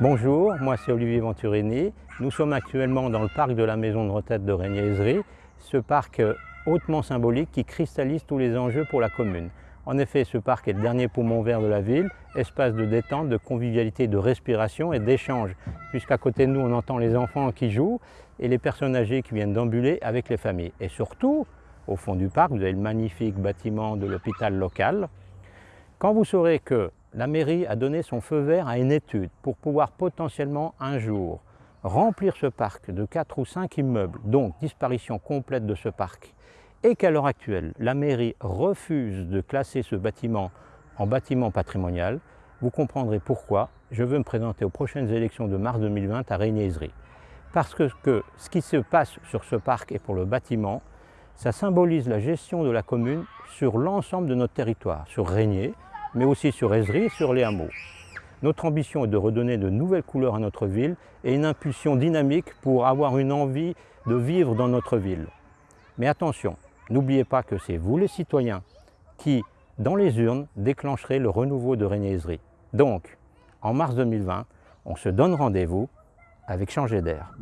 Bonjour, moi c'est Olivier Venturini. Nous sommes actuellement dans le parc de la maison de retraite de Régnier-Ezry, ce parc hautement symbolique qui cristallise tous les enjeux pour la commune. En effet, ce parc est le dernier poumon vert de la ville, espace de détente, de convivialité, de respiration et d'échange, puisqu'à côté de nous, on entend les enfants qui jouent et les personnes âgées qui viennent d'ambuler avec les familles. Et surtout, au fond du parc, vous avez le magnifique bâtiment de l'hôpital local. Quand vous saurez que la mairie a donné son feu vert à une étude pour pouvoir potentiellement un jour remplir ce parc de 4 ou 5 immeubles, donc disparition complète de ce parc, et qu'à l'heure actuelle, la mairie refuse de classer ce bâtiment en bâtiment patrimonial, vous comprendrez pourquoi je veux me présenter aux prochaines élections de mars 2020 à Régnier-Ezry. Parce que, ce qui se passe sur ce parc et pour le bâtiment, ça symbolise la gestion de la commune sur l'ensemble de notre territoire, sur Régnier, mais aussi sur Ezry et sur les hameaux. Notre ambition est de redonner de nouvelles couleurs à notre ville et une impulsion dynamique pour avoir une envie de vivre dans notre ville. Mais attention, n'oubliez pas que c'est vous les citoyens qui, dans les urnes, déclencherez le renouveau de Régnier-Ezry. Donc, en mars 2020, on se donne rendez-vous avec Changer d'air.